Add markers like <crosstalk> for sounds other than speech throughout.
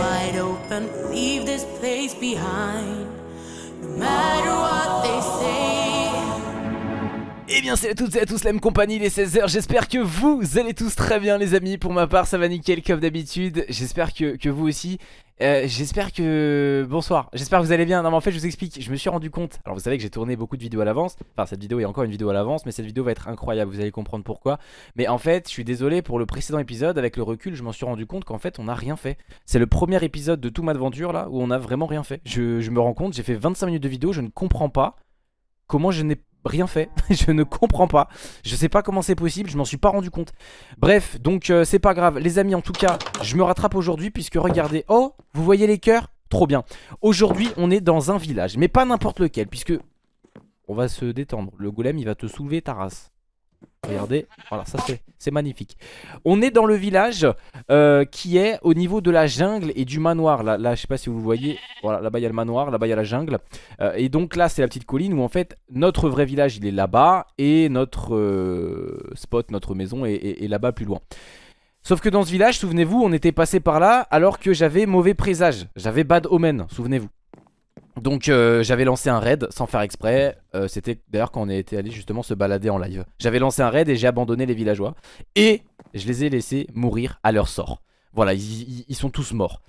wide open. Leave this place behind. Say. Eh bien salut à toutes et à tous la même compagnie les 16h J'espère que vous allez tous très bien les amis Pour ma part ça va nickel comme d'habitude J'espère que, que vous aussi euh, J'espère que... Bonsoir. J'espère que vous allez bien. Non mais en fait je vous explique. Je me suis rendu compte. Alors vous savez que j'ai tourné beaucoup de vidéos à l'avance. Enfin cette vidéo est encore une vidéo à l'avance Mais cette vidéo va être incroyable. Vous allez comprendre pourquoi. Mais en fait je suis désolé pour le précédent épisode. Avec le recul je m'en suis rendu compte qu'en fait on n'a rien fait. C'est le premier épisode de tout ma aventure là Où on a vraiment rien fait. Je, je me rends compte. J'ai fait 25 minutes de vidéo. Je ne comprends pas Comment je n'ai rien fait, <laughs> je ne comprends pas. Je sais pas comment c'est possible, je m'en suis pas rendu compte. Bref, donc euh, c'est pas grave. Les amis en tout cas, je me rattrape aujourd'hui Puisque regardez, oh, vous voyez les cœurs? Trop bien, aujourd'hui on est dans un village Mais pas n'importe lequel, puisque On va se détendre, le golem il va te soulever ta race Regardez, voilà ça c'est magnifique. On est dans le village euh, qui est au niveau de la jungle et du manoir. Là, là je sais pas si vous voyez, voilà là-bas il y a le manoir, là-bas il y a la jungle. Euh, Et donc là c'est la petite colline où en fait notre vrai village il est là-bas Et notre euh, spot, notre maison est, est- est là-bas plus loin. Sauf que dans ce village, souvenez-vous, on était passé par là alors que j'avais mauvais présage. J'avais bad omen, souvenez-vous donc euh, j'avais lancé un raid sans faire exprès. Euh, C'était d'ailleurs quand on était allé justement se balader en live. J'avais lancé un raid et j'ai abandonné les villageois. Et je les ai laissés mourir à leur sort. Voilà ils, sont tous morts.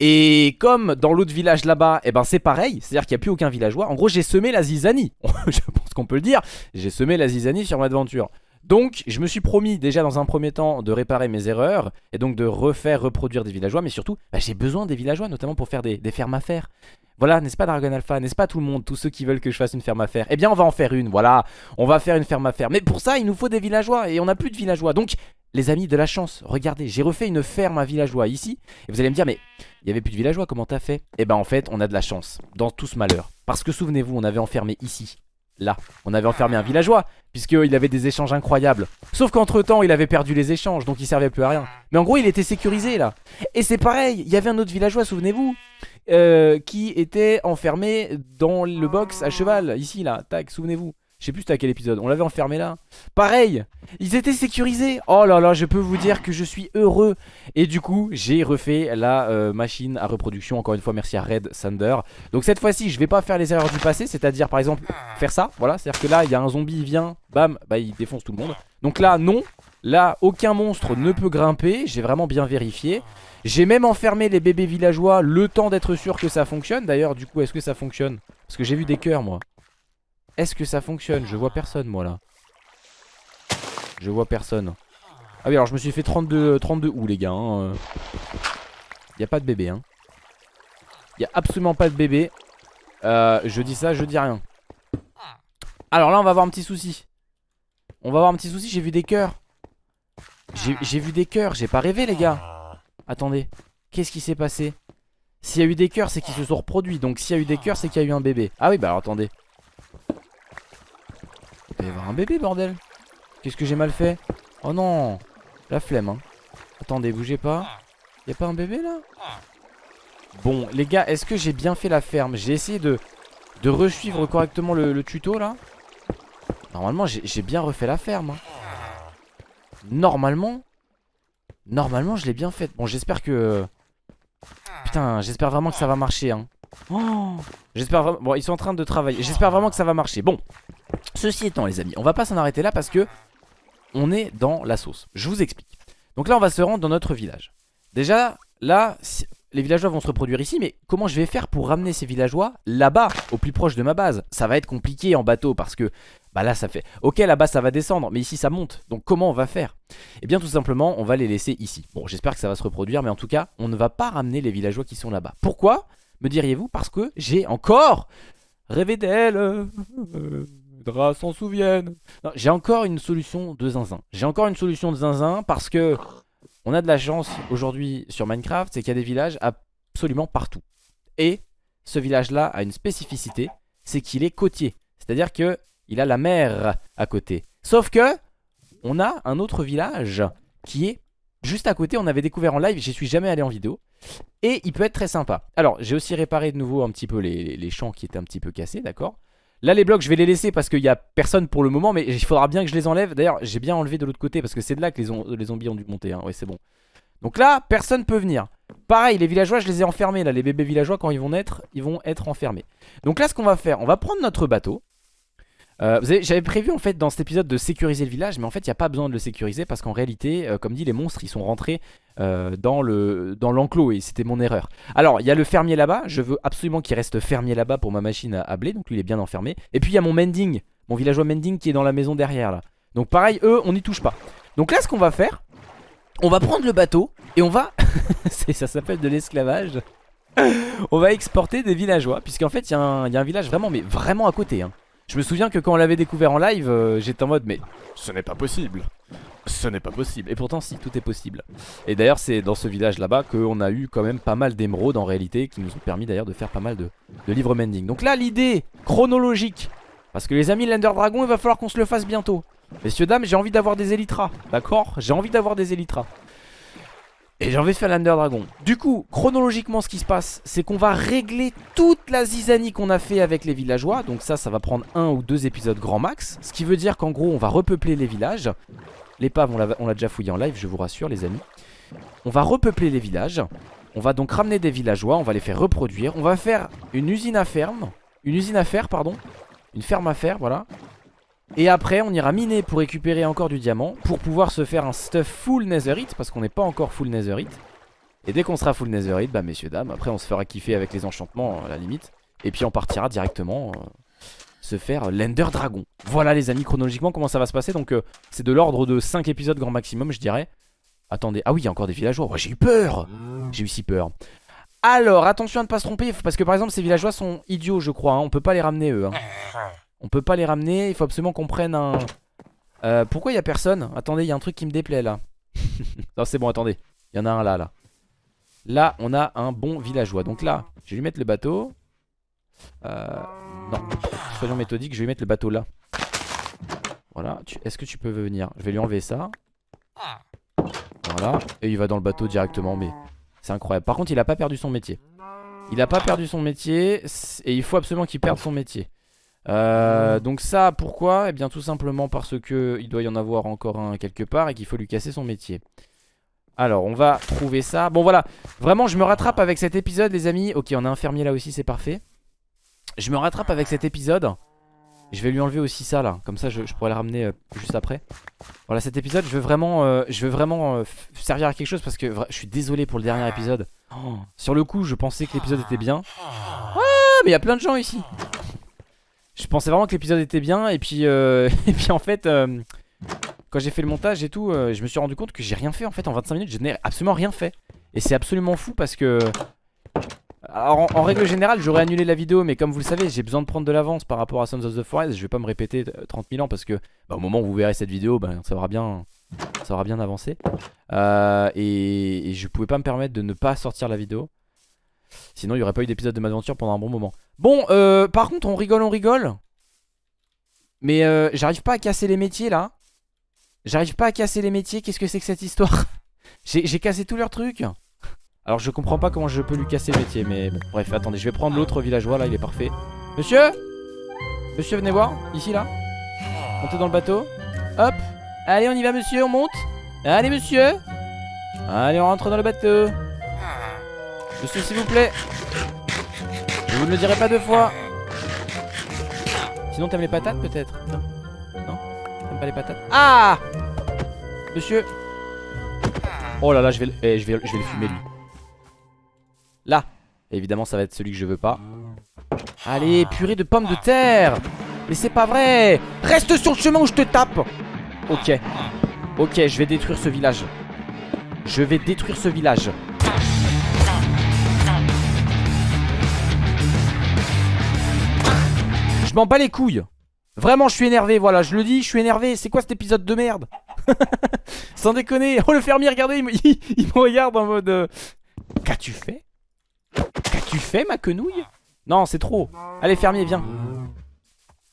Et comme dans l'autre village là-bas eh ben c'est pareil. C'est à dire qu'il n'y a plus aucun villageois. En gros j'ai semé la zizanie. <laughs> Je pense qu'on peut le dire. J'ai semé la zizanie sur ma aventure donc je me suis promis déjà dans un premier temps de réparer mes erreurs Et donc de refaire reproduire des villageois Mais surtout bah, j'ai besoin des villageois notamment pour faire des, fermes à faire. Voilà, n'est-ce pas Dragon Alpha? N'est-ce pas tout le monde Tous ceux qui veulent que je fasse une ferme à faire? Eh bien on va en faire une, voilà. On va faire une ferme à faire. Mais pour ça il nous faut des villageois Et on n'a plus de villageois. Donc les amis de la chance, regardez J'ai refait une ferme à villageois ici. Et vous allez me dire mais il y avait plus de villageois comment t'as fait? Eh ben en fait on a de la chance Dans tout ce malheur. Parce que souvenez-vous on avait enfermé ici Là, on avait enfermé un villageois Puisqu'il avait des échanges incroyables. Sauf qu'entre temps il avait perdu les échanges Donc il servait plus à rien. Mais en gros il était sécurisé là. Et c'est pareil, il y avait un autre villageois souvenez-vous euh, qui était enfermé dans le box à cheval, ici là, tac, souvenez-vous. Je sais plus c'était à quel épisode, on l'avait enfermé là. Pareil, ils étaient sécurisés. Oh là là, je peux vous dire que je suis heureux. Et du coup, j'ai refait la euh, machine à reproduction. Encore une fois, merci à Red Thunder. Donc cette fois-ci, je vais pas faire les erreurs du passé, c'est-à-dire par exemple faire ça. Voilà, c'est-à-dire que là, il y a un zombie, il vient, bam, bah il défonce tout le monde. Donc là, non. Là, aucun monstre ne peut grimper. J'ai vraiment bien vérifié. J'ai même enfermé les bébés villageois le temps d'être sûr que ça fonctionne. D'ailleurs, du coup, est-ce que ça fonctionne? Parce que j'ai vu des cœurs, moi. Est-ce que ça fonctionne? Je vois personne, moi, là. Je vois personne. Ah oui, alors je me suis fait 32, 32 où, les gars hein, euh. Y a pas de bébé, hein. Y a absolument pas de bébé. Euh, je dis ça, je dis rien. Alors là, on va avoir un petit souci. On va avoir un petit souci, j'ai vu des cœurs. J'ai vu des cœurs, j'ai pas rêvé, les gars. Attendez, qu'est-ce qui s'est passé? S'il y a eu des cœurs, c'est qu'ils se sont reproduits. Donc s'il y a eu des cœurs, c'est qu'il y a eu un bébé. Ah oui, bah alors attendez. Il doit y avoir un bébé, bordel. Qu'est-ce que j'ai mal fait Oh non La flemme, hein. Attendez, bougez pas. Y a pas un bébé, là? Bon, les gars, est-ce que j'ai bien fait la ferme? J'ai essayé de, de resuivre correctement le, le tuto, là. Normalement, j'ai j'ai bien refait la ferme. hein. Normalement... Normalement je l'ai bien faite Bon j'espère que Putain j'espère vraiment que ça va marcher hein. Oh, J'espère vraiment Bon ils sont en train de travailler J'espère vraiment que ça va marcher Bon Ceci étant les amis On va pas s'en arrêter là parce que On est dans la sauce. Je vous explique. Donc là on va se rendre dans notre village. Déjà là Les villageois vont se reproduire ici Mais comment je vais faire pour ramener ces villageois Là-bas au plus proche de ma base? Ça va être compliqué en bateau parce que Bah là ça fait Ok là-bas ça va descendre Mais ici ça monte. Donc comment on va faire? Eh bien tout simplement on va les laisser ici. Bon j'espère que ça va se reproduire mais en tout cas on ne va pas ramener les villageois qui sont là-bas. Pourquoi? Me diriez-vous? Parce que j'ai encore rêvé d'elle euh, euh, Dra s'en souviennent Non, J'ai encore une solution de zinzin J'ai encore une solution de zinzin parce que On a de la chance aujourd'hui sur Minecraft C'est qu'il y a des villages absolument partout Et ce village là a une spécificité C'est qu'il est côtier C'est-à-dire que il a la mer à côté Sauf que on a un autre village qui est juste à côté. On avait découvert en live, j'y suis jamais allé en vidéo. Et il peut être très sympa. Alors, j'ai aussi réparé de nouveau un petit peu les champs qui étaient un petit peu cassés, d'accord? Là les blocs je vais les laisser parce qu'il y a personne pour le moment Mais il faudra bien que je les enlève. D'ailleurs j'ai bien enlevé de l'autre côté parce que c'est de là que les, zombies ont dû monter hein. C'est bon. Donc là personne peut venir. Pareil les villageois je les ai enfermés là. Les bébés villageois quand ils vont naître ils vont être enfermés. Donc là ce qu'on va faire on va prendre notre bateau euh, J'avais prévu en fait dans cet épisode de sécuriser le village Mais en fait il n'y a pas besoin de le sécuriser Parce qu'en réalité euh, comme dit les monstres ils sont rentrés euh, dans l'enclos Et c'était mon erreur. Alors il y a le fermier là-bas. Je veux absolument qu'il reste fermier là-bas pour ma machine à, blé. Donc lui il est bien enfermé. Et puis il y a mon mending Mon villageois mending qui est dans la maison derrière là. Donc pareil eux on n'y touche pas. Donc là ce qu'on va faire On va prendre le bateau Et on va <laughs> Ça s'appelle de l'esclavage. On va exporter des villageois Puisqu'en fait il y, y, a un village vraiment mais vraiment à côté hein. Je me souviens que quand on l'avait découvert en live, euh, j'étais en mode mais ce n'est pas possible. Ce n'est pas possible. Et pourtant si, tout est possible. Et d'ailleurs c'est dans ce village là-bas qu'on a eu quand même pas mal d'émeraudes en réalité qui nous ont permis d'ailleurs de faire pas mal de, livres mending. Donc là l'idée chronologique, parce que les amis l'Ender Dragon il va falloir qu'on se le fasse bientôt. Messieurs dames j'ai envie d'avoir des Elytras, d'accord? J'ai envie d'avoir des Elytras. Et j'ai envie de faire l'Under Dragon. Du coup, chronologiquement ce qui se passe C'est qu'on va régler toute la zizanie qu'on a fait avec les villageois. Donc ça, ça va prendre un ou deux épisodes grand max. Ce qui veut dire qu'en gros, on va repeupler les villages. L'épave, on l'a déjà fouillé en live, je vous rassure les amis. On va repeupler les villages. On va donc ramener des villageois, on va les faire reproduire. On va faire une usine à ferme. Une usine à fer, pardon. Une ferme à fer, voilà et après on ira miner pour récupérer encore du diamant Pour pouvoir se faire un stuff full netherite Parce qu'on n'est pas encore full netherite Et dès qu'on sera full netherite, bah messieurs dames Après on se fera kiffer avec les enchantements à la limite. Et puis on partira directement euh, se faire l'Ender Dragon. Voilà les amis chronologiquement comment ça va se passer. Donc euh, c'est de l'ordre de 5 épisodes grand maximum je dirais. Attendez, ah oui il y a encore des villageois. J'ai eu peur. J'ai eu si peur. Alors attention à ne pas se tromper Parce que par exemple ces villageois sont idiots je crois hein. On peut pas les ramener eux hein. On peut pas les ramener, il faut absolument qu'on prenne un... Euh, pourquoi il y a personne? Attendez, il y a un truc qui me déplaît là. <laughs> non, c'est bon, attendez. Il y en a un là, là. Là, on a un bon villageois. Donc là, je vais lui mettre le bateau. Euh, non, soyons méthodiques, je vais lui mettre le bateau là. Voilà, est-ce que tu peux venir? Je vais lui enlever ça. Voilà, et il va dans le bateau directement, mais c'est incroyable. Par contre, il a pas perdu son métier. Il a pas perdu son métier, et il faut absolument qu'il perde son métier. Euh, donc ça pourquoi? Eh bien tout simplement parce que il doit y en avoir encore un quelque part et qu'il faut lui casser son métier. Alors on va trouver ça. Bon voilà. Vraiment je me rattrape avec cet épisode les amis. Ok on a un fermier là aussi c'est parfait. Je me rattrape avec cet épisode. Je vais lui enlever aussi ça là. Comme ça je, pourrais le ramener euh, juste après. Voilà cet épisode je veux vraiment euh, Je veux vraiment servir à quelque chose Parce que je suis désolé pour le dernier épisode. Oh, Sur le coup je pensais que l'épisode était bien. Ah mais il y a plein de gens ici je pensais vraiment que l'épisode était bien et puis, euh, <laughs> et puis en fait euh, quand j'ai fait le montage et tout euh, je me suis rendu compte que j'ai rien fait en fait en 25 minutes je n'ai absolument rien fait. Et c'est absolument fou parce que alors en, règle générale j'aurais annulé la vidéo mais comme vous le savez j'ai besoin de prendre de l'avance par rapport à Sons of the Forest. Je vais pas me répéter 30 000 ans parce que bah, au moment où vous verrez cette vidéo bah, ça aura bien ça aura bien avancé. Et, et je pouvais pas me permettre de ne pas sortir la vidéo. Sinon il n'y aurait pas eu d'épisode de ma aventure pendant un bon moment Bon euh, par contre on rigole on rigole. Mais euh, j'arrive pas à casser les métiers là. J'arrive pas à casser les métiers. Qu'est-ce que c'est que cette histoire? <laughs> J'ai cassé tous leurs trucs. Alors je comprends pas comment je peux lui casser le métier Mais bon bref attendez je vais prendre l'autre villageois là il est parfait. Monsieur? Monsieur venez voir ici là. Montez dans le bateau. Hop. Allez on y va monsieur on monte. Allez monsieur. Allez on rentre dans le bateau. Monsieur, s'il vous plaît. Vous ne le dirai pas deux fois. Sinon, t'aimes les patates peut-être Non Non T'aimes pas les patates Ah Monsieur Oh là là, je vais, eh, je vais, je vais le fumer lui. Là Évidemment, ça va être celui que je veux pas. Allez, purée de pommes de terre Mais c'est pas vrai Reste sur le chemin où je te tape Ok. Ok, je vais détruire ce village. Je vais détruire ce village. Je m'en bats les couilles. Vraiment je suis énervé voilà je le dis je suis énervé. C'est quoi cet épisode de merde <laughs> Sans déconner. Oh le fermier regardez il me, <laughs> regarde en mode euh, Qu'as-tu fait? Qu'as-tu fait ma quenouille? Non c'est trop. Allez fermier viens.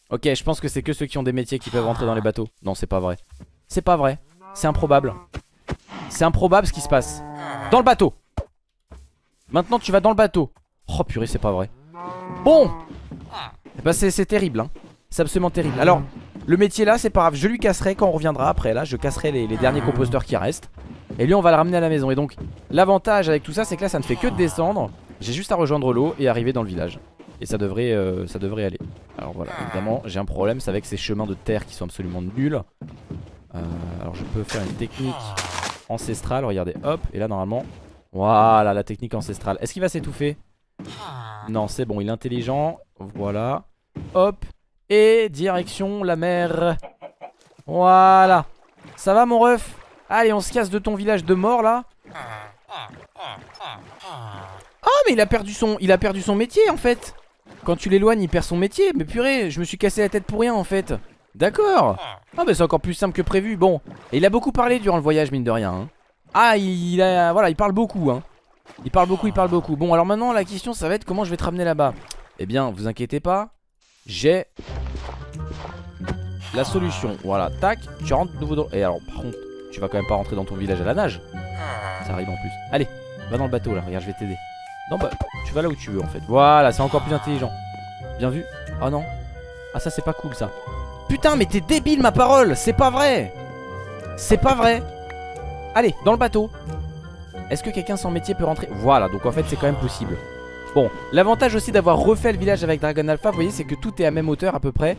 Ok je pense que c'est que ceux qui ont des métiers qui peuvent rentrer dans les bateaux. Non c'est pas vrai. C'est pas vrai. C'est improbable. C'est improbable ce qui se passe. Dans le bateau. Maintenant tu vas dans le bateau. Oh purée c'est pas vrai. Bon bah c'est terrible hein C'est absolument terrible. Alors, le métier là, c'est pas grave. Je lui casserai quand on reviendra après. Là, je casserai les, derniers composteurs qui restent. Et lui, on va le ramener à la maison. Et donc, l'avantage avec tout ça, c'est que là, ça ne fait que de descendre. J'ai juste à rejoindre l'eau et arriver dans le village. Et ça devrait, euh, ça devrait aller. Alors voilà, évidemment, j'ai un problème. C'est avec ces chemins de terre qui sont absolument nuls. Euh, alors, je peux faire une technique ancestrale. Regardez, hop. Et là, normalement, voilà, la technique ancestrale. Est-ce qu'il va s'étouffer? Non, c'est bon, il est intelligent. Voilà. Hop. Et direction la mer. Voilà. Ça va, mon ref? Allez, on se casse de ton village de mort, là. Oh, mais il a perdu son, il a perdu son métier, en fait. Quand tu l'éloignes, il perd son métier. Mais purée, je me suis cassé la tête pour rien, en fait. D'accord. Ah, bah c'est encore plus simple que prévu. Bon. Et il a beaucoup parlé durant le voyage, mine de rien. hein. Ah, il, a, voilà, il parle beaucoup, hein. Il parle beaucoup, il parle beaucoup. Bon, alors maintenant, la question, ça va être comment je vais te ramener là-bas? Eh bien, vous inquiétez pas. J'ai la solution. Voilà, tac, tu rentres de nouveau dans... Et alors, par contre, tu vas quand même pas rentrer dans ton village à la nage. Ça arrive en plus. Allez, va dans le bateau là, regarde, je vais t'aider. Non, bah, tu vas là où tu veux en fait. Voilà, c'est encore plus intelligent. Bien vu. Oh non. Ah, ça, c'est pas cool ça. Putain, mais t'es débile, ma parole. C'est pas vrai. C'est pas vrai. Allez, dans le bateau. Est-ce que quelqu'un sans métier peut rentrer? Voilà, donc en fait, c'est quand même possible. Bon, l'avantage aussi d'avoir refait le village avec Dragon Alpha, vous voyez, c'est que tout est à même hauteur à peu près.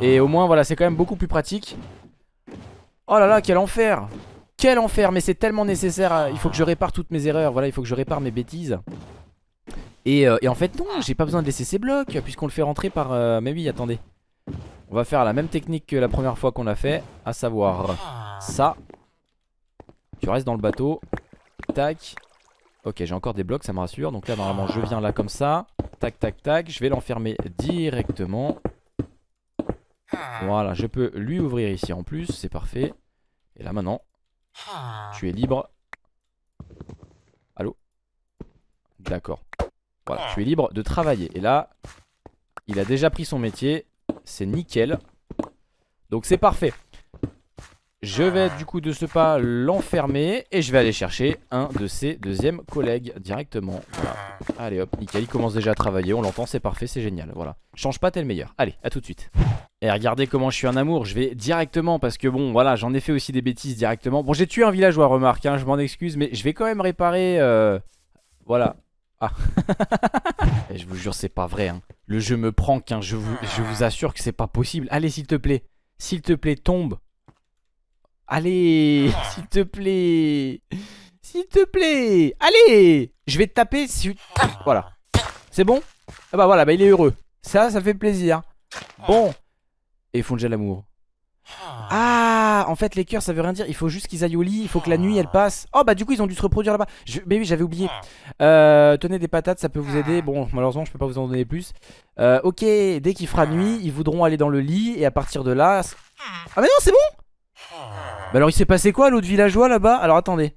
Et au moins, voilà, c'est quand même beaucoup plus pratique. Oh là là, quel enfer Quel enfer, mais c'est tellement nécessaire. à- Il faut que je répare toutes mes erreurs, voilà, il faut que je répare mes bêtises. Et, euh, et en fait, non, j'ai pas besoin de laisser ces blocs, puisqu'on le fait rentrer par... euh, Mais oui, attendez. On va faire la même technique que la première fois qu'on l'a fait, à savoir ça. Tu restes dans le bateau. Tac. Ok, j'ai encore des blocs, ça me rassure. Donc là, normalement, je viens là comme ça. Tac, tac, tac. Je vais l'enfermer directement. Voilà, je peux lui ouvrir ici en plus. C'est parfait. Et là, maintenant, tu es libre. Allô? D'accord. Voilà, tu es libre de travailler. Et là, il a déjà pris son métier. C'est nickel. Donc c'est parfait. Je vais du coup de ce pas l'enfermer et je vais aller chercher un de ses deuxièmes collègues directement. Allez hop, nickel, commence déjà à travailler, on l'entend, c'est parfait, c'est génial. Voilà. Change pas, t'es le meilleur. Allez, à tout de suite. Et regardez comment je suis un amour, je vais directement parce que bon, voilà, j'en ai fait aussi des bêtises directement. Bon, j'ai tué un villageois, remarque, hein, je m'en excuse, mais je vais quand même réparer. euh, Voilà. Ah. <laughs> Je vous jure, c'est pas vrai. Hein. Le jeu me prank, hein. je, vous, je vous assure que c'est pas possible. Allez, s'il te plaît. S'il te plaît, tombe. Allez, s'il te plaît. S'il te plaît. Allez Je vais te taper. Si... Voilà. C'est bon? Ah bah voilà, bah il est heureux. Ça, ça fait plaisir. Bon. Et ils font déjà l'amour. Ah, en fait les cœurs ça veut rien dire, il faut juste qu'ils aillent au lit, il faut que la nuit elle passe. Oh bah du coup ils ont dû se reproduire là-bas. Je... Mais oui j'avais oublié. Euh, tenez des patates, ça peut vous aider. Bon malheureusement je peux pas vous en donner plus. Euh, ok, dès qu'il fera nuit, ils voudront aller dans le lit et à partir de là... Ah mais non c'est bon? Bah alors il s'est passé quoi l'autre villageois là-bas? Alors attendez.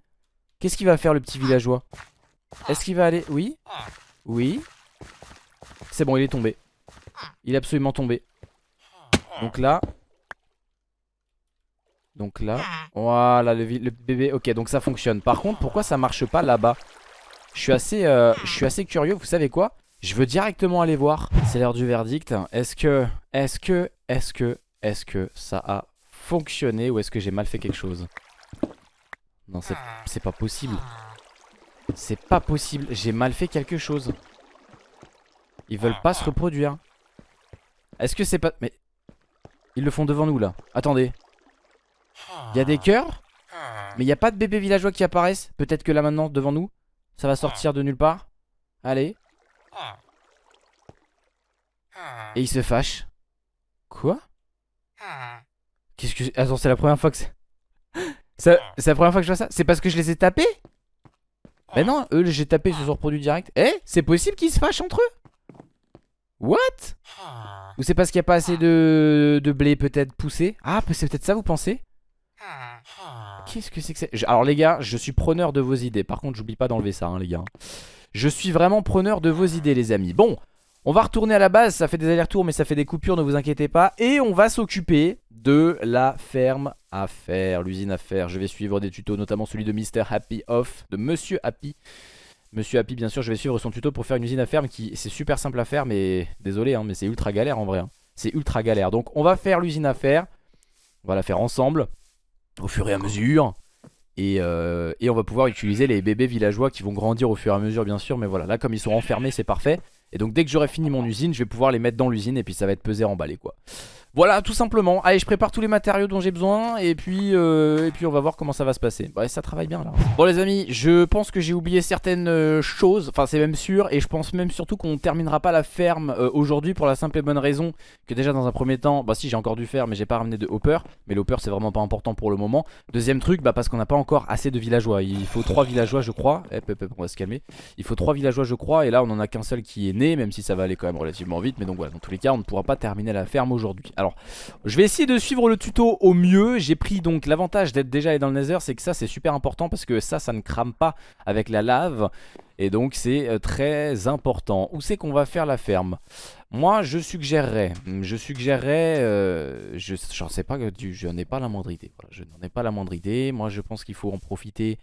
Qu'est-ce qu'il va faire le petit villageois? Est-ce qu'il va aller... Oui? Oui? C'est bon il est tombé. Il est absolument tombé. Donc là... Donc là, voilà le, bébé. Ok, donc ça fonctionne. Par contre, pourquoi ça marche pas là-bas? Je suis assez, euh, je suis assez curieux. Vous savez quoi? Je veux directement aller voir. C'est l'heure du verdict. Est-ce que, est-ce que, est-ce que, est-ce que ça a fonctionné ou est-ce que j'ai mal fait quelque chose? Non, c'est, pas possible. C'est pas possible. J'ai mal fait quelque chose. Ils veulent pas se reproduire. Est-ce que c'est pas... Mais... Ils le font devant nous là. Attendez. Il y a des cœurs? Mais il n'y a pas de bébés villageois qui apparaissent? Peut-être que là maintenant devant nous Ça va sortir de nulle part? Allez Et il se fâche Quoi? Qu'est-ce que... Attends c'est la première fois que c'est... <gasps> C'est la première fois que je vois ça? C'est parce que je les ai tapés? Mais non eux j'ai tapé ils se sont reproduits direct. Eh c'est possible qu'ils se fâchent entre eux? What? Ou c'est parce qu'il n'y a pas assez de, de blé peut-être poussé? Ah c'est peut-être ça vous pensez? Qu'est-ce que c'est que c'est Alors les gars, je suis preneur de vos idées. Par contre, j'oublie pas d'enlever ça, hein, les gars. Je suis vraiment preneur de vos idées, les amis. Bon, on va retourner à la base. Ça fait des allers-retours, mais ça fait des coupures, ne vous inquiétez pas. Et on va s'occuper de la ferme à faire, l'usine à faire. Je vais suivre des tutos, notamment celui de Mr. Happy Off, de Monsieur Happy. Monsieur Happy, bien sûr, je vais suivre son tuto pour faire une usine à ferme qui c'est super simple à faire, mais désolé, hein, mais c'est ultra galère en vrai. hein. c'est ultra galère. Donc on va faire l'usine à faire. On va la faire ensemble au fur et à mesure. Et, euh, et, on va pouvoir utiliser les bébés villageois qui vont grandir au fur et à mesure bien sûr Mais voilà là comme ils sont enfermés c'est parfait Et donc dès que j'aurai fini mon usine je vais pouvoir les mettre dans l'usine Et puis ça va être pesé emballé quoi voilà tout simplement. Allez je prépare tous les matériaux dont j'ai besoin Et puis euh, et puis on va voir comment ça va se passer. Ouais ça travaille bien là. Bon les amis je pense que j'ai oublié certaines euh, choses. Enfin c'est même sûr Et je pense même surtout qu'on terminera pas la ferme euh, aujourd'hui Pour la simple et bonne raison que déjà dans un premier temps Bah si j'ai encore dû faire mais j'ai pas ramené de hopper. Mais le hopper c'est vraiment pas important pour le moment. Deuxième truc bah parce qu'on n'a pas encore assez de villageois. Il faut 3 villageois je crois. On va se calmer. Il faut 3 villageois je crois Et là on en a qu'un seul qui est né Même si ça va aller quand même relativement vite. Mais donc voilà dans tous les cas on ne pourra pas terminer la ferme aujourd'hui alors, je vais essayer de suivre le tuto au mieux. J'ai pris donc l'avantage d'être déjà dans le nether, c'est que ça c'est super important parce que ça, ça ne crame pas avec la lave. Et donc c'est euh, très important. Où c'est qu'on va faire la ferme? Moi je suggérerais, je suggérerais, euh, je n'en sais pas, je n'ai pas la moindre idée. je n'en ai pas la moindre idée. Moi je pense qu'il faut en profiter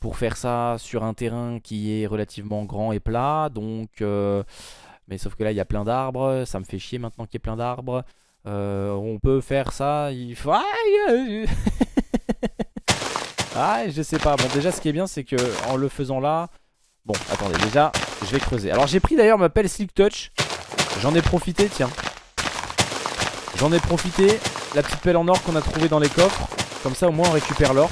pour faire ça sur un terrain qui est relativement grand et plat. Donc, euh, mais sauf que là il y a plein d'arbres, ça me fait chier maintenant qu'il y ait plein d'arbres. Euh, on peut faire ça. Il faut. <laughs> Ah, je sais pas. Bon, déjà, ce qui est bien, c'est que en le faisant là. Bon, attendez, déjà, je vais creuser. Alors, j'ai pris d'ailleurs ma pelle Slick Touch. J'en ai profité, tiens. J'en ai profité. La petite pelle en or qu'on a trouvée dans les coffres. Comme ça, au moins, on récupère l'or.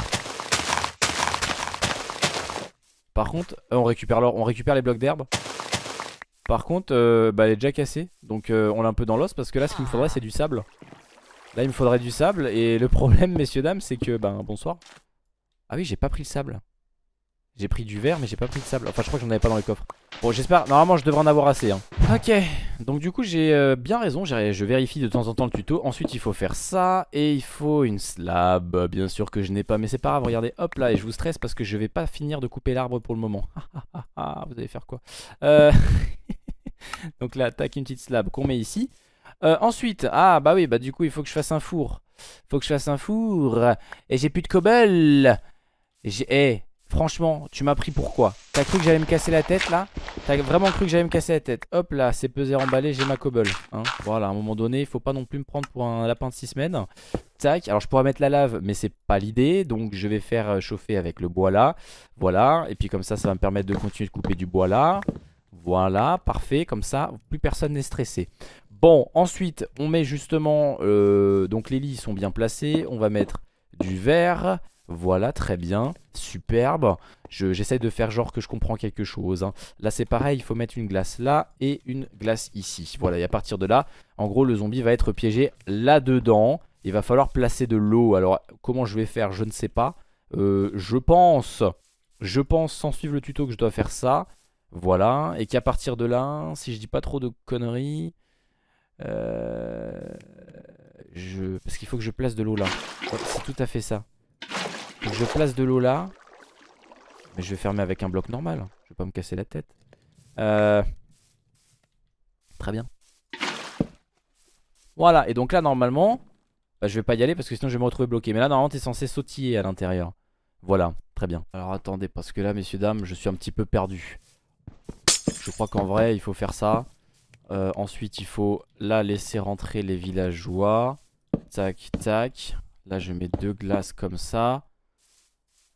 Par contre, euh, on récupère l'or, on récupère les blocs d'herbe. Par contre, euh, bah, elle est déjà cassée. Donc euh, on l'a un peu dans l'os parce que là, ce qu'il me faudrait, c'est du sable. Là, il me faudrait du sable. Et le problème, <laughs> messieurs, dames, c'est que... Ben, bonsoir. Ah oui, j'ai pas pris le sable. J'ai pris du verre, mais j'ai pas pris de sable. Enfin, je crois que j'en avais pas dans les coffres. Bon, j'espère... Normalement, je devrais en avoir assez. Hein. Ok. Donc du coup, j'ai euh, bien raison. Je vérifie de temps en temps le tuto. Ensuite, il faut faire ça. Et il faut une slab. Bien sûr que je n'ai pas. Mais c'est pas grave. Regardez, hop là. Et je vous stresse parce que je vais pas finir de couper l'arbre pour le moment. <laughs> Ah, vous allez faire quoi? Euh... <laughs> <laughs> Donc là, tac, une petite slab qu'on met ici. Euh, ensuite, ah bah oui, bah du coup, il faut que je fasse un four. Faut que je fasse un four. Et j'ai plus de cobble. J'ai... Eh, franchement, tu m'as pris pourquoi T'as cru que j'allais me casser la tête là? T'as vraiment cru que j'allais me casser la tête? Hop là, c'est pesé emballé, j'ai ma cobble. Hein. voilà, à un moment donné, il faut pas non plus me prendre pour un lapin de 6 semaines. Tac, alors je pourrais mettre la lave, mais c'est pas l'idée. Donc je vais faire euh, chauffer avec le bois là. Voilà, et puis comme ça, ça va me permettre de continuer de couper du bois là. Voilà, parfait, comme ça, plus personne n'est stressé. Bon, ensuite, on met justement, euh, donc les lits sont bien placés, on va mettre du verre, voilà, très bien, superbe. J'essaie de faire genre que je comprends quelque chose. Hein. Là, c'est pareil, il faut mettre une glace là et une glace ici. Voilà, et à partir de là, en gros, le zombie va être piégé là-dedans. Il va falloir placer de l'eau. Alors, comment je vais faire, je ne sais pas. Euh, je pense, je pense, sans suivre le tuto, que je dois faire ça. Voilà, et qu'à partir de là, si je dis pas trop de conneries, euh, je... parce qu'il faut que je place de l'eau là. C'est tout à fait ça. je place de l'eau là, mais je vais fermer avec un bloc normal. Je vais pas me casser la tête. Euh, très bien. Voilà, et donc là normalement, bah, je vais pas y aller parce que sinon je vais me retrouver bloqué. Mais là normalement t'es censé sautiller à l'intérieur. Voilà, très bien. Alors attendez, parce que là messieurs dames, je suis un petit peu perdu. Je crois qu'en vrai, il faut faire ça. Euh, ensuite, il faut là laisser rentrer les villageois. Tac, tac. Là, je mets deux glaces comme ça.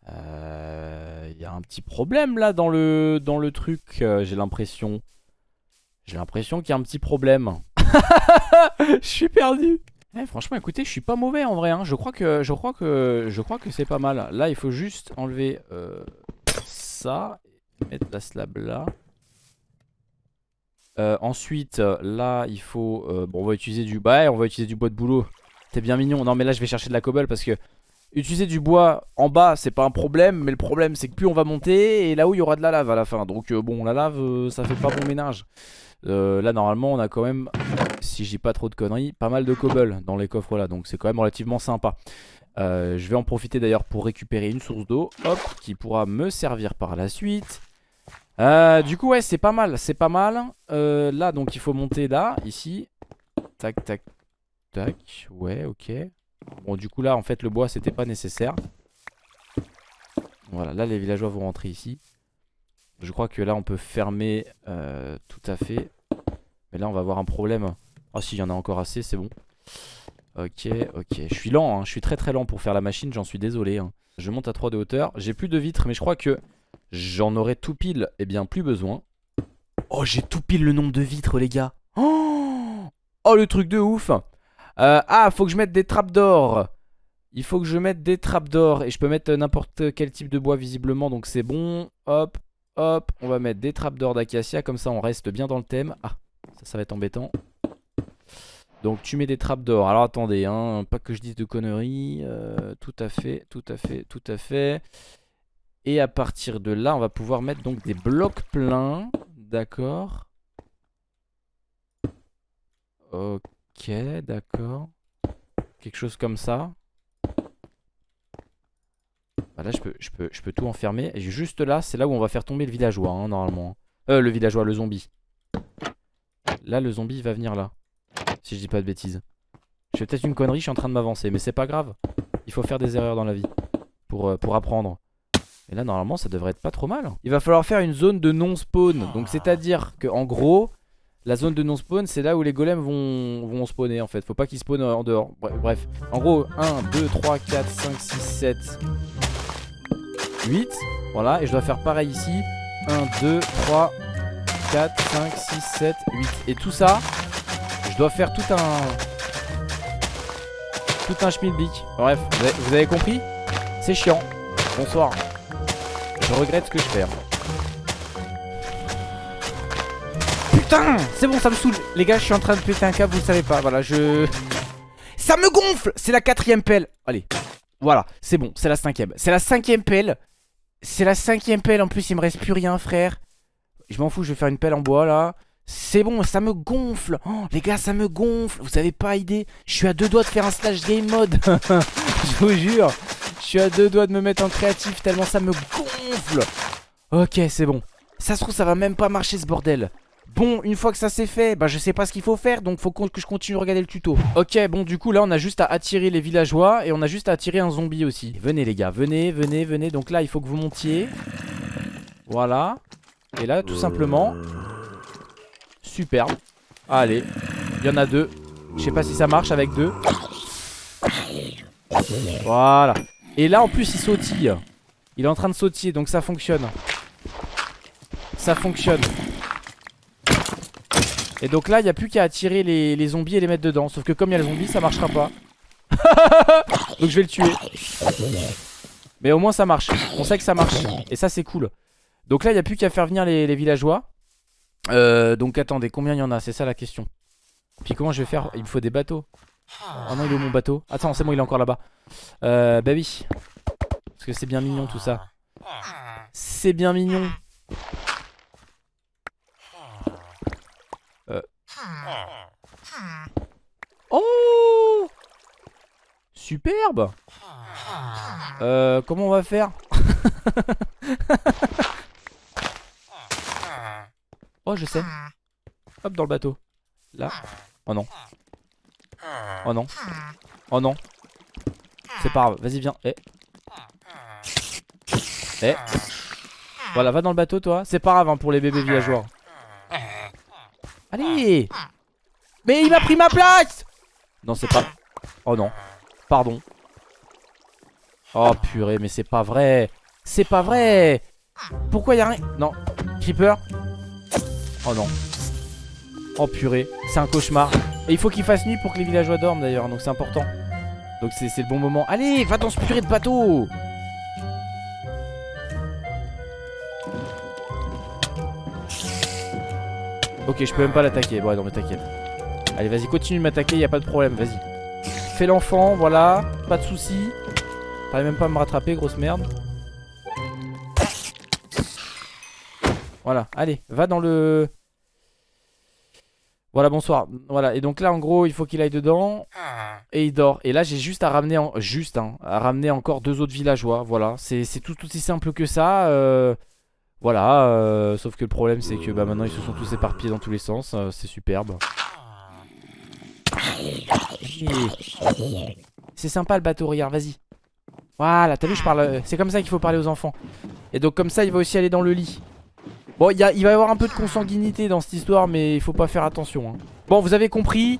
Euh, il y a un petit problème là dans le, dans le truc, euh, j'ai l'impression. J'ai l'impression qu'il y a un petit problème. <laughs> je suis perdu. Eh, franchement, écoutez, je suis pas mauvais en vrai. Hein. Je crois que, je crois que, je crois que c'est pas mal. Là, il faut juste enlever ça, mettre la slab là. Euh, ensuite, là, il faut... Euh, bon, on va utiliser du... Bah, on va utiliser du bois de boulot. C'est bien mignon. Non, mais là, je vais chercher de la cobble parce que... Utiliser du bois en bas, c'est pas un problème. Mais le problème, c'est que plus on va monter, et là où il y aura de la lave à la fin. Donc, euh, bon, la lave, ça fait pas bon ménage. là, normalement, on a quand même, si j'ai pas trop de conneries, pas mal de cobble dans les coffres là. Donc, c'est quand même relativement sympa. je vais en profiter d'ailleurs pour récupérer une source d'eau. Hop, qui pourra me servir par la suite. Euh, du coup ouais c'est pas mal C'est pas mal euh, Là donc il faut monter là Ici Tac tac tac Ouais ok Bon du coup là en fait le bois c'était pas nécessaire Voilà là les villageois vont rentrer ici Je crois que là on peut fermer euh, Tout à fait Mais là on va avoir un problème Oh si, il y en a encore assez, c'est bon. Ok, ok. Je suis lent, hein. je suis très très lent pour faire la machine, j'en suis désolé. hein. Je monte à 3 de hauteur. J'ai plus de vitres, mais je crois que j'en aurai tout pile, et bien plus besoin. Oh, j'ai tout pile le nombre de vitres, les gars. Oh, oh le truc de ouf. Euh, ah, faut que je mette des trappes d'or. Il faut que je mette des trappes d'or. Et je peux mettre n'importe quel type de bois, visiblement. Donc c'est bon. Hop, hop. On va mettre des trappes d'or d'acacia. Comme ça, on reste bien dans le thème. Ah, ça, ça va être embêtant. Donc tu mets des trappes d'or. Alors attendez, hein, pas que je dise de conneries. Euh, tout à fait, tout à fait, tout à fait. Et à partir de là, on va pouvoir mettre donc des blocs pleins. D'accord. Ok, d'accord. Quelque chose comme ça. Bah là, je peux, je, peux, tout enfermer. Et juste là, c'est là où on va faire tomber le villageois, hein, normalement. Euh, le villageois, le zombie. Là, le zombie, va venir là. Si je dis pas de bêtises. Je fais peut-être une connerie, je suis en train de m'avancer. Mais c'est pas grave. Il faut faire des erreurs dans la vie. Pour, euh, pour apprendre. Et là, normalement, ça devrait être pas trop mal. Il va falloir faire une zone de non-spawn. Donc, c'est-à-dire que en gros, la zone de non-spawn, c'est là où les golems vont, spawner en fait. Faut pas qu'ils spawnent en dehors. Bref. En gros, 1, 2, 3, 4, 5, 6, 7, 8. Voilà. Et je dois faire pareil ici. 1, 2, 3, 4, 5, 6, 7, 8. Et tout ça, je dois faire tout un... Tout un schmilblick. Bref, vous avez compris? C'est chiant. Bonsoir. Je regrette ce que je fais. Putain C'est bon, ça me saoule. Les gars, je suis en train de péter un câble, vous le savez pas. Voilà, je... Ça me gonfle C'est la quatrième pelle. Allez. Voilà, c'est bon, c'est la cinquième. C'est la cinquième pelle. C'est la cinquième pelle. En plus, il me reste plus rien, frère. Je m'en fous, je vais faire une pelle en bois, là. C'est bon, ça me gonfle. Oh, les gars, ça me gonfle. Vous avez pas idée. Je suis à deux doigts de faire un slash game mode. <laughs> je vous jure. Je suis à deux doigts de me mettre en créatif tellement ça me gonfle. Ok, c'est bon. Ça se trouve, ça va même pas marcher ce bordel. Bon, une fois que ça c'est fait, bah je sais pas ce qu'il faut faire, donc faut que je continue de regarder le tuto. Ok, bon, du coup là on a juste à attirer les villageois et on a juste à attirer un zombie aussi. Venez les gars, venez, venez, venez. Donc là il faut que vous montiez. Voilà. Et là tout simplement. Superbe. Allez, il y en a deux. Je sais pas si ça marche avec deux. Voilà. Et là en plus il sautille. Il est en train de sautiller donc ça fonctionne. Ça fonctionne. Et donc là il n'y a plus qu'à attirer les, zombies et les mettre dedans. Sauf que comme il y a le zombie ça marchera pas. <laughs> donc je vais le tuer. Mais au moins ça marche. On sait que ça marche. Et ça c'est cool. Donc là il n'y a plus qu'à faire venir les, les villageois. Euh, donc attendez, combien il y en a? C'est ça la question. Puis comment je vais faire? Il me faut des bateaux. Oh non, il est où mon bateau? Attends, c'est bon, il est encore là-bas. Euh, bah oui. Parce que c'est bien mignon tout ça. C'est bien mignon. Euh. Oh Superbe Euh, comment on va faire? <laughs> Oh, je sais. Hop, dans le bateau. Là. Oh non. Oh non. Oh non. C'est pas grave. Vas-y, viens. Eh. Eh. Voilà, va dans le bateau, toi. C'est pas grave hein, pour les bébés villageois. Allez Mais il m'a pris ma place Non, c'est pas... Oh non. Pardon. Oh purée, mais c'est pas vrai. C'est pas vrai. Pourquoi y a rien? Non. Creeper Oh non. Oh purée, c'est un cauchemar. Et il faut qu'il fasse nuit pour que les villageois dorment d'ailleurs, donc c'est important. Donc c'est le bon moment. Allez, va dans ce purée de bateau Ok, je peux même pas l'attaquer. Bon, non, mais t'inquiète. Allez, vas-y, continue de m'attaquer, y a pas de problème, vas-y. Fais l'enfant, voilà, pas de soucis. T'arrives même pas à me rattraper, grosse merde. Voilà, allez, va dans le... Voilà, bonsoir. Voilà, et donc là, en gros, il faut qu'il aille dedans. Et il dort. Et là, j'ai juste à ramener, en... juste, hein, à ramener encore deux autres villageois. Voilà, c'est tout aussi simple que ça. Euh... Voilà, euh... sauf que le problème, c'est que bah, maintenant, ils se sont tous éparpillés dans tous les sens. Euh, c'est superbe. C'est sympa le bateau, regarde, vas-y. Voilà, t'as vu, je parle. C'est comme ça qu'il faut parler aux enfants. Et donc, comme ça, il va aussi aller dans le lit. Bon, il va y avoir un peu de consanguinité dans cette histoire, mais il faut pas faire attention. Hein. Bon vous avez compris.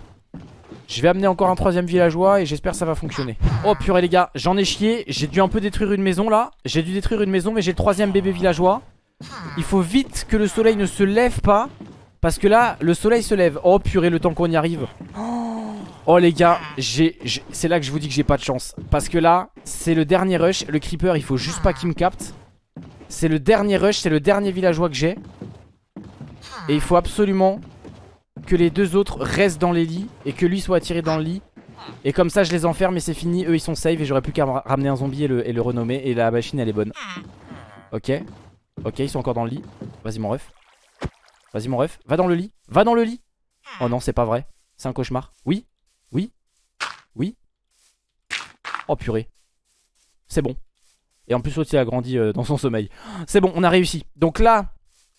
Je vais amener encore un troisième villageois Et j'espère que ça va fonctionner. Oh purée les gars j'en ai chié. J'ai dû un peu détruire une maison là. J'ai dû détruire une maison mais j'ai le troisième bébé villageois. Il faut vite que le soleil ne se lève pas Parce que là le soleil se lève. Oh purée le temps qu'on y arrive. Oh les gars c'est là que je vous dis que j'ai pas de chance. Parce que là c'est le dernier rush. Le creeper il faut juste pas qu'il me capte C'est le dernier rush C'est le dernier villageois que j'ai Et il faut absolument que les deux autres restent dans les lits et que lui soit attiré dans le lit. Et comme ça je les enferme et c'est fini, eux ils sont safe et j'aurais plus qu'à ramener un zombie et le, renommer et la machine elle est bonne. Ok, ok ils sont encore dans le lit. Vas-y mon ref. Vas-y mon ref, va dans le lit, va dans le lit. Oh non c'est pas vrai, c'est un cauchemar. Oui, oui, oui. Oh purée. C'est bon. Et en plus l'autre a grandi euh, dans son sommeil. C'est bon, on a réussi. Donc là,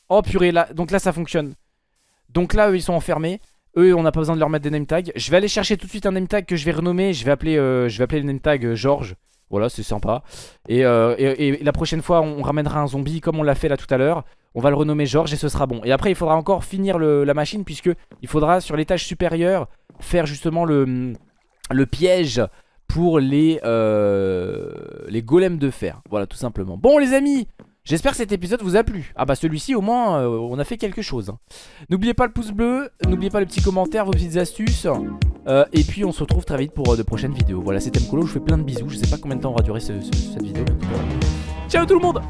oh purée, là, donc là ça fonctionne. Donc là, eux, ils sont enfermés. Eux, on n'a pas besoin de leur mettre des name tags. Je vais aller chercher tout de suite un name tag que je vais renommer. Je vais appeler, euh, je vais appeler le name tag euh, George. Voilà, c'est sympa. Et, la prochaine fois, on ramènera un zombie comme on l'a fait là tout à l'heure. On va le renommer George et ce sera bon. Et après, il faudra encore finir la machine puisque il faudra sur l'étage supérieur faire justement le piège pour les, les golems de fer. Voilà, tout simplement. Bon, les amis, J'espère que cet épisode vous a plu. Ah bah celui-ci au moins euh, on a fait quelque chose. Hein. N'oubliez pas le pouce bleu, n'oubliez pas les petits commentaires, vos petites astuces. Euh, et puis on se retrouve très vite pour euh, de prochaines vidéos. Voilà c'était Mkolo, je vous fais plein de bisous. Je sais pas combien de temps aura duré cette vidéo. Ciao tout le monde